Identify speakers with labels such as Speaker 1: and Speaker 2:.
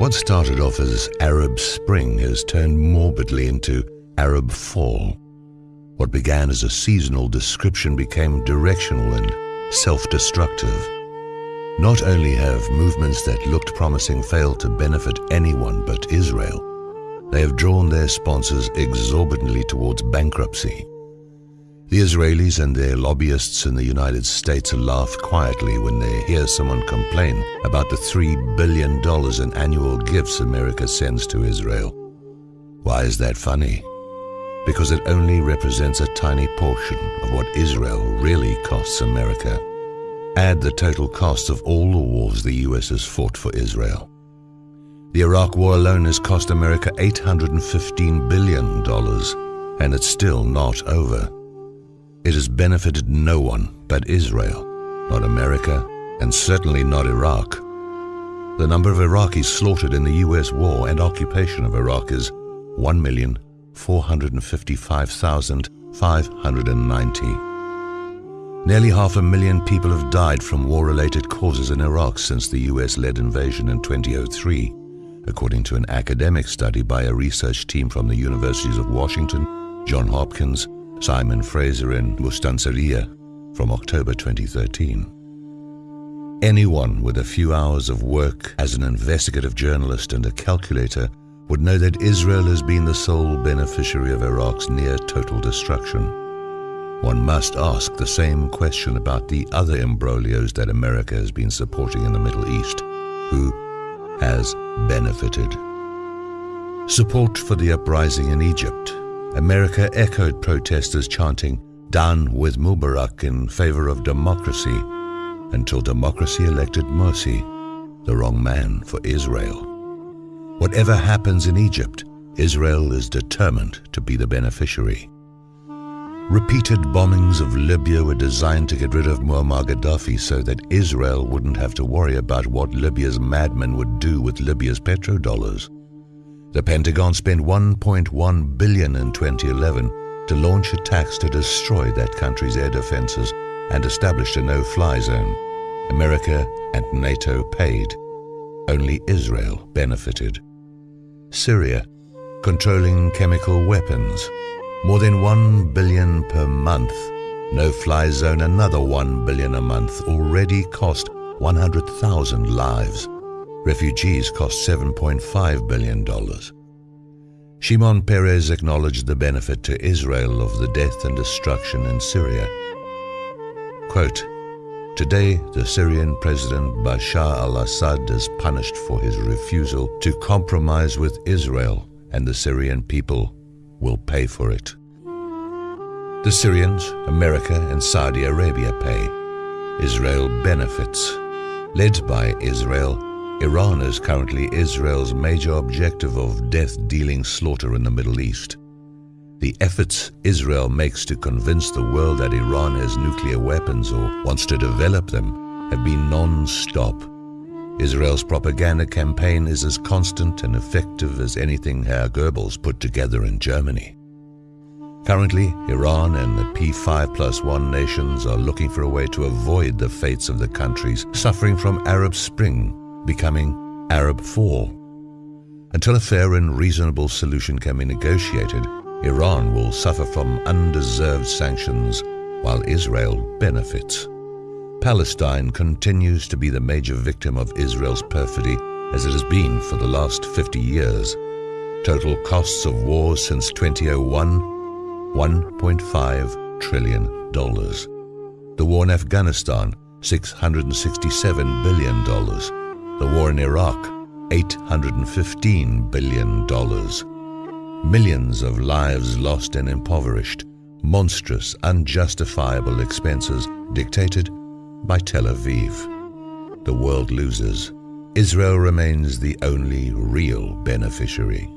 Speaker 1: What started off as Arab Spring has turned morbidly into Arab Fall. What began as a seasonal description became directional and self-destructive. Not only have movements that looked promising failed to benefit anyone but Israel, they have drawn their sponsors exorbitantly towards bankruptcy. The Israelis and their lobbyists in the United States laugh quietly when they hear someone complain about the $3 billion in annual gifts America sends to Israel. Why is that funny? Because it only represents a tiny portion of what Israel really costs America. Add the total cost of all the wars the US has fought for Israel. The Iraq War alone has cost America $815 billion, and it's still not over. It has benefited no one but Israel, not America, and certainly not Iraq. The number of Iraqis slaughtered in the US war and occupation of Iraq is 1,455,590. Nearly half a million people have died from war-related causes in Iraq since the US-led invasion in 2003, according to an academic study by a research team from the Universities of Washington, Johns Hopkins, Simon Fraser in Mustansiriya from October 2013. Anyone with a few hours of work as an investigative journalist and a calculator would know that Israel has been the sole beneficiary of Iraq's near total destruction. One must ask the same question about the other imbroglios that America has been supporting in the Middle East. Who has benefited? Support for the uprising in Egypt America echoed protesters chanting, Down with Mubarak in favor of democracy, until democracy elected Morsi, the wrong man for Israel. Whatever happens in Egypt, Israel is determined to be the beneficiary. Repeated bombings of Libya were designed to get rid of Muammar Gaddafi so that Israel wouldn't have to worry about what Libya's madmen would do with Libya's petrodollars. The Pentagon spent 1.1 billion in 2011 to launch attacks to destroy that country's air defenses and established a no-fly zone. America and NATO paid. Only Israel benefited. Syria, controlling chemical weapons. More than 1 billion per month. No-fly zone another 1 billion a month already cost 100,000 lives. Refugees cost $7.5 billion. Shimon Peres acknowledged the benefit to Israel of the death and destruction in Syria. Quote, Today, the Syrian President Bashar al-Assad is punished for his refusal to compromise with Israel and the Syrian people will pay for it. The Syrians, America and Saudi Arabia pay. Israel benefits. Led by Israel, Iran is currently Israel's major objective of death-dealing slaughter in the Middle East. The efforts Israel makes to convince the world that Iran has nuclear weapons or wants to develop them have been non-stop. Israel's propaganda campaign is as constant and effective as anything Herr Goebbels put together in Germany. Currently, Iran and the P5 plus 1 nations are looking for a way to avoid the fates of the countries suffering from Arab Spring becoming Arab Fall. Until a fair and reasonable solution can be negotiated, Iran will suffer from undeserved sanctions while Israel benefits. Palestine continues to be the major victim of Israel's perfidy as it has been for the last 50 years. Total costs of war since 2001, $1.5 trillion. The war in Afghanistan, $667 billion the war in Iraq, $815 billion. Millions of lives lost and impoverished, monstrous, unjustifiable expenses dictated by Tel Aviv. The world loses. Israel remains the only real beneficiary.